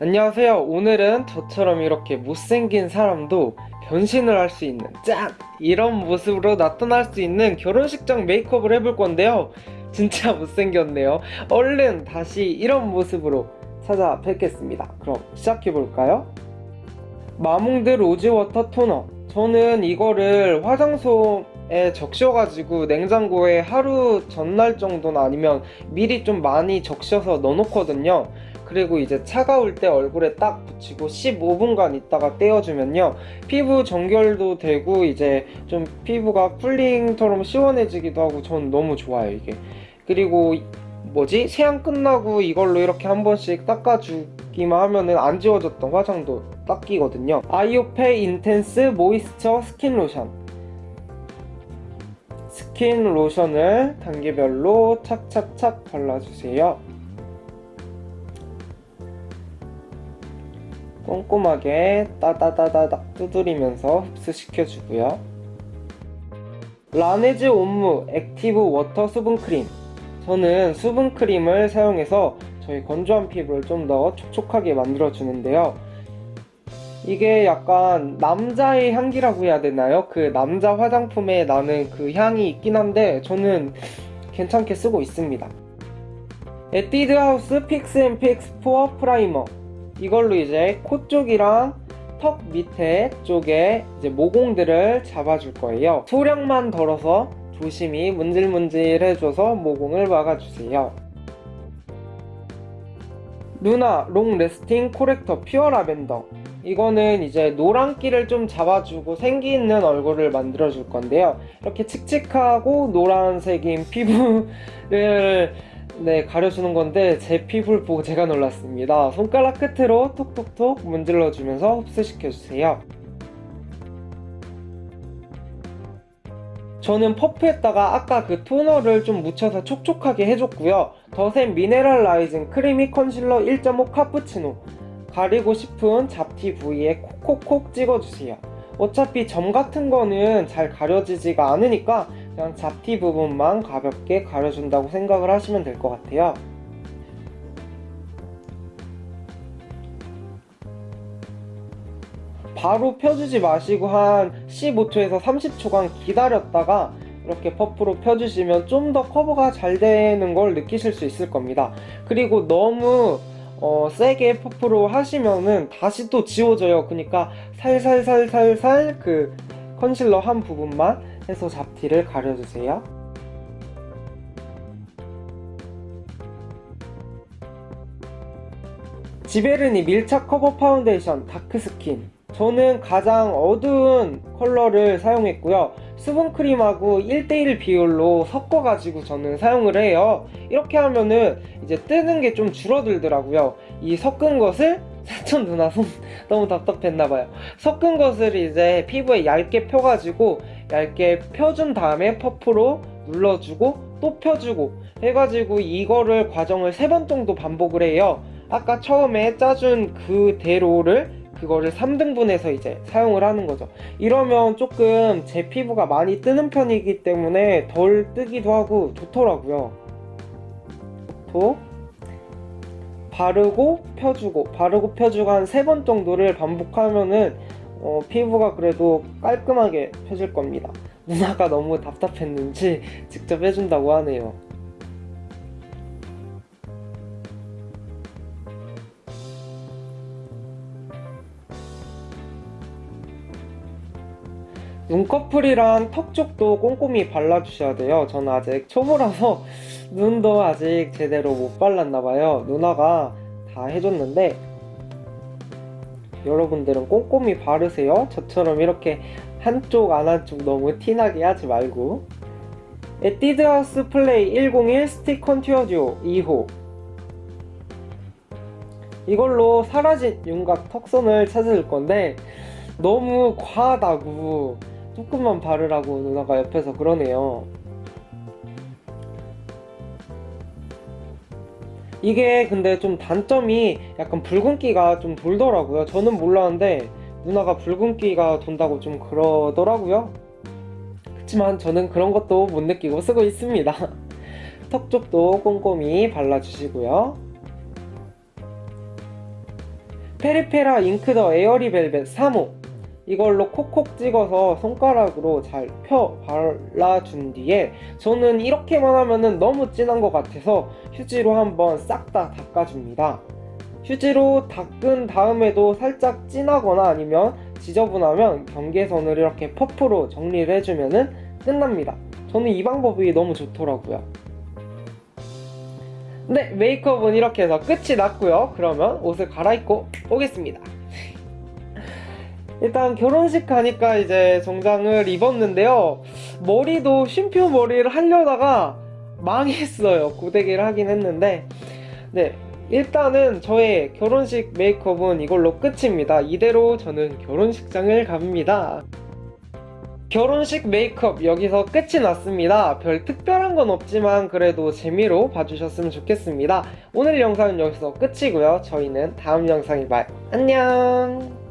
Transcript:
안녕하세요. 오늘은 저처럼 이렇게 못생긴 사람도 변신을 할 수 있는 짠! 이런 모습으로 나타날 수 있는 결혼식장 메이크업을 해볼 건데요. 진짜 못생겼네요. 얼른 다시 이런 모습으로 찾아뵙겠습니다. 그럼 시작해볼까요? 마몽드 로즈워터 토너 저는 이거를 화장솜에 적셔가지고 냉장고에 하루 전날 정도나 아니면 미리 좀 많이 적셔서 넣어놓거든요 그리고 이제 차가울 때 얼굴에 딱 붙이고 15분간 있다가 떼어주면요. 피부 정결도 되고 이제 좀 피부가 cooling처럼 시원해지기도 하고 전 너무 좋아요 이게. 그리고 뭐지? 세안 끝나고 이걸로 이렇게 한 번씩 닦아주기만 하면은 안 지워졌던 화장도 닦이거든요. 아이오페 인텐스 모이스처 스킨 로션. 스킨 로션을 단계별로 착착착 발라주세요 꼼꼼하게 따다다다닥 두드리면서 흡수시켜주고요. 라네즈 옴므 액티브 워터 수분크림 저는 수분크림을 사용해서 저희 건조한 피부를 좀 더 촉촉하게 만들어 주는데요. 이게 약간 남자의 향기라고 해야 되나요? 그 남자 화장품에 나는 그 향이 있긴 한데 저는 괜찮게 쓰고 있습니다. 에뛰드 하우스 픽스앤픽스 포어 프라이머 이걸로 이제 코 쪽이랑 턱 밑에 쪽에 이제 모공들을 잡아줄 거예요. 소량만 덜어서 조심히 문질문질 해줘서 모공을 막아주세요. 루나 롱 래스팅 코렉터 퓨어 라벤더 이거는 이제 노란기를 좀 잡아주고 생기 있는 얼굴을 만들어 줄 건데요 이렇게 칙칙하고 노란색인 피부를 네 가려주는 건데 제 피부를 보고 제가 놀랐습니다. 손가락 끝으로 톡톡톡 문질러 주면서 흡수시켜 주세요. 저는 퍼프에다가 아까 그 토너를 좀 묻혀서 촉촉하게 해줬고요. 더샘 미네랄 라이징 크리미 컨실러 1.5 카푸치노. 가리고 싶은 잡티 부위에 콕콕콕 찍어주세요. 어차피 점 같은 거는 잘 가려지지가 않으니까 그냥 잡티 부분만 가볍게 가려준다고 생각을 하시면 될 것 같아요. 바로 펴주지 마시고 한 15초에서 30초간 기다렸다가 이렇게 퍼프로 펴주시면 좀 더 커버가 잘 되는 걸 느끼실 수 있을 겁니다. 그리고 너무 어, 세게 퍼프로 하시면은 다시 또 지워져요. 그러니까 살살살살살 그 컨실러 한 부분만 해서 잡티를 가려주세요. 지베르니 밀착 커버 파운데이션 다크스킨. 저는 가장 어두운 컬러를 사용했고요. 수분크림하고 1대1 비율로 섞어가지고 저는 사용을 해요. 이렇게 하면은 이제 뜨는 게 좀 줄어들더라고요. 이 섞은 것을 사촌 누나 손 너무 답답했나봐요. 섞은 것을 이제 피부에 얇게 펴가지고 얇게 펴준 다음에 퍼프로 눌러주고 또 펴주고 해가지고 이거를 과정을 세 번 정도 반복을 해요. 아까 처음에 짜준 그대로를 그거를 3등분해서 이제 사용을 하는 거죠. 이러면 조금 제 피부가 많이 뜨는 편이기 때문에 덜 뜨기도 하고 좋더라고요. 또 바르고 펴주고 바르고 펴주고 한 세 번 정도를 반복하면은 어, 피부가 그래도 깔끔하게 펴질 겁니다. 누나가 너무 답답했는지 직접 해준다고 하네요. 눈꺼풀이랑 턱 쪽도 꼼꼼히 발라주셔야 돼요. 저는 아직 초보라서 눈도 아직 제대로 못 발랐나봐요. 누나가 다 해줬는데 여러분들은 꼼꼼히 바르세요. 저처럼 이렇게 한쪽 안 한쪽 너무 티나게 하지 말고. 에뛰드하우스 플레이 101 스틱 컨투어 듀오 2호. 이걸로 사라진 윤곽 턱선을 찾을 건데 너무 과하다고 조금만 바르라고 누나가 옆에서 그러네요 이게 근데 좀 단점이 약간 붉은기가 좀 돌더라고요. 저는 몰랐는데 누나가 붉은기가 돈다고 좀 그러더라고요. 그렇지만 저는 그런 것도 못 느끼고 쓰고 있습니다. 턱 쪽도 꼼꼼히 발라주시고요. 페리페라 잉크 더 에어리 벨벳 3호 이걸로 콕콕 찍어서 손가락으로 잘 펴 발라준 뒤에 저는 이렇게만 하면은 너무 진한 것 같아서 휴지로 한번 싹 다 닦아줍니다. 휴지로 닦은 다음에도 살짝 진하거나 아니면 지저분하면 경계선을 이렇게 퍼프로 정리를 해주면은 끝납니다. 저는 이 방법이 너무 좋더라고요. 네, 메이크업은 이렇게 해서 끝이 났고요. 그러면 옷을 갈아입고 오겠습니다. 일단 결혼식 가니까 이제 정장을 입었는데요. 머리도 쉼표 머리를 하려다가 망했어요. 고데기를 하긴 했는데. 네. 일단은 저의 결혼식 메이크업은 이걸로 끝입니다. 이대로 저는 결혼식장을 갑니다. 결혼식 메이크업 여기서 끝이 났습니다. 별 특별한 건 없지만 그래도 재미로 봐주셨으면 좋겠습니다. 오늘 영상은 여기서 끝이고요. 저희는 다음 영상에 봐요. 안녕!